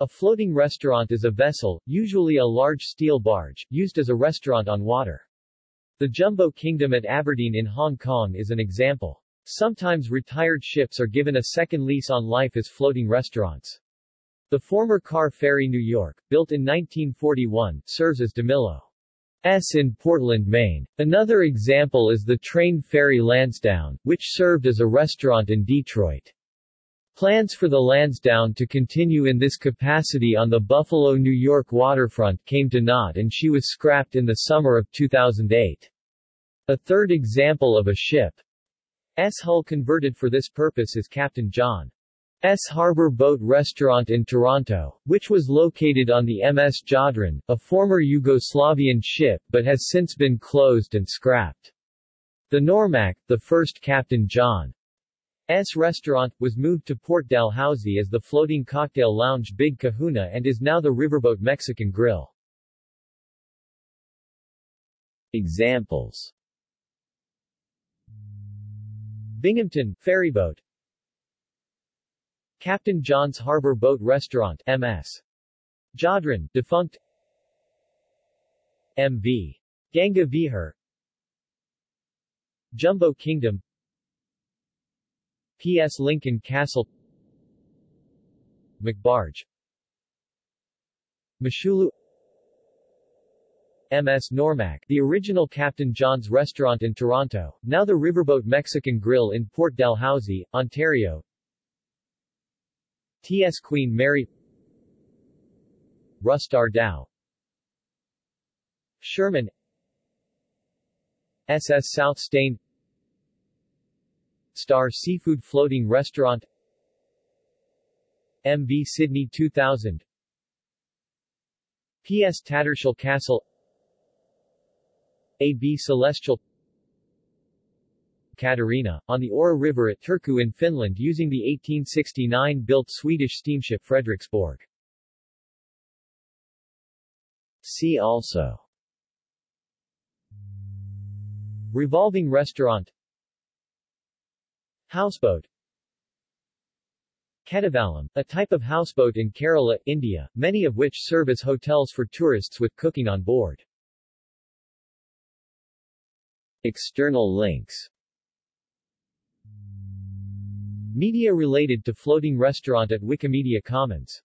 A floating restaurant is a vessel, usually a large steel barge, used as a restaurant on water. The Jumbo Kingdom at Aberdeen in Hong Kong is an example. Sometimes retired ships are given a second lease on life as floating restaurants. The former Car Ferry New York, built in 1941, serves as DiMillo's in Portland, Maine. Another example is the train ferry Lansdowne, which served as a restaurant in Detroit. Plans for the Lansdowne to continue in this capacity on the Buffalo, New York waterfront came to naught and she was scrapped in the summer of 2008. A third example of a ship's hull converted for this purpose is Captain John S. Harbor Boat Restaurant in Toronto, which was located on the MS Jadran, a former Yugoslavian ship but has since been closed and scrapped. The Normac, the first Captain John S restaurant, was moved to Port Dalhousie as the floating cocktail lounge Big Kahuna and is now the Riverboat Mexican Grill. Examples Binghamton, ferryboat Captain John's Harbor Boat Restaurant MS. Jadran, defunct MV. Ganga Vihar Jumbo Kingdom P.S. Lincoln Castle McBarge Moshulu M.S. Normac, the original Captain John's restaurant in Toronto, now the Riverboat Mexican Grill in Port Dalhousie, Ontario T.S. Queen Mary Rustar Dow Sherman S.S. South Steyne Star Seafood Floating Restaurant MV Sydney 2000 PS Tattershall Castle AB Celestial Katarina, on the Aura River at Turku in Finland using the 1869-built Swedish steamship Frederiksborg. See also Revolving restaurant Houseboat. Kettuvallam, a type of houseboat in Kerala, India, many of which serve as hotels for tourists with cooking on board. External links. Media related to floating restaurant at Wikimedia Commons